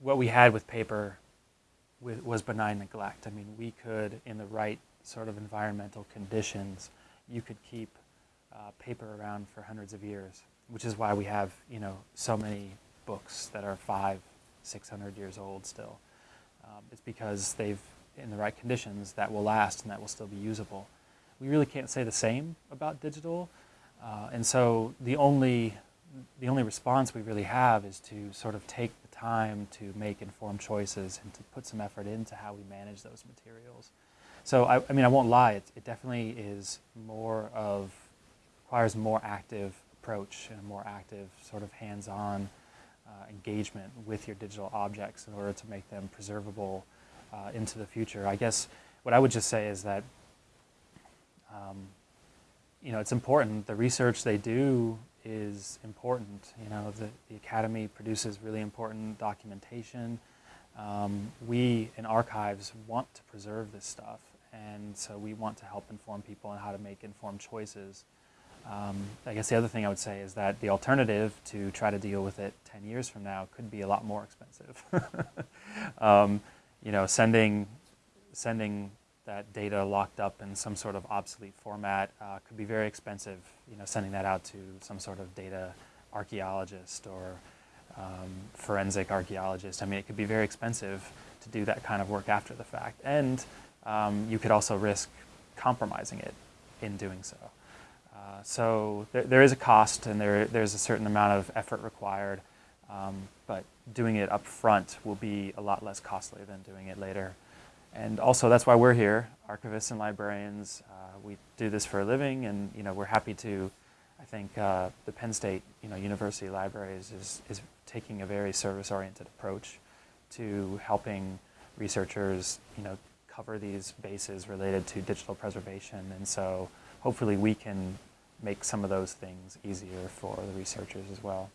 what we had with paper was benign neglect. I mean, we could, in the right sort of environmental conditions, you could keep uh, paper around for hundreds of years, which is why we have, you know, so many books that are five, 600 years old still. Um, it's because they've, in the right conditions, that will last and that will still be usable. We really can't say the same about digital. Uh, and so the only, the only response we really have is to sort of take the time to make informed choices and to put some effort into how we manage those materials. So I, I mean, I won't lie, it, it definitely is more of, requires more active approach and a more active sort of hands-on uh, engagement with your digital objects in order to make them preservable uh, into the future. I guess what I would just say is that um, you know, it's important. The research they do is important. You know, the, the Academy produces really important documentation. Um, we in archives want to preserve this stuff, and so we want to help inform people on how to make informed choices. Um, I guess the other thing I would say is that the alternative to try to deal with it 10 years from now could be a lot more expensive. um, you know, sending, sending that data locked up in some sort of obsolete format uh, could be very expensive, you know, sending that out to some sort of data archaeologist or um, forensic archaeologist. I mean, it could be very expensive to do that kind of work after the fact. And um, you could also risk compromising it in doing so. Uh, so there, there is a cost and there, there's a certain amount of effort required, um, but doing it up front will be a lot less costly than doing it later. And also that's why we're here, archivists and librarians. Uh, we do this for a living and you know, we're happy to, I think uh, the Penn State you know, University Libraries is, is taking a very service-oriented approach to helping researchers you know, cover these bases related to digital preservation. And so hopefully we can make some of those things easier for the researchers as well.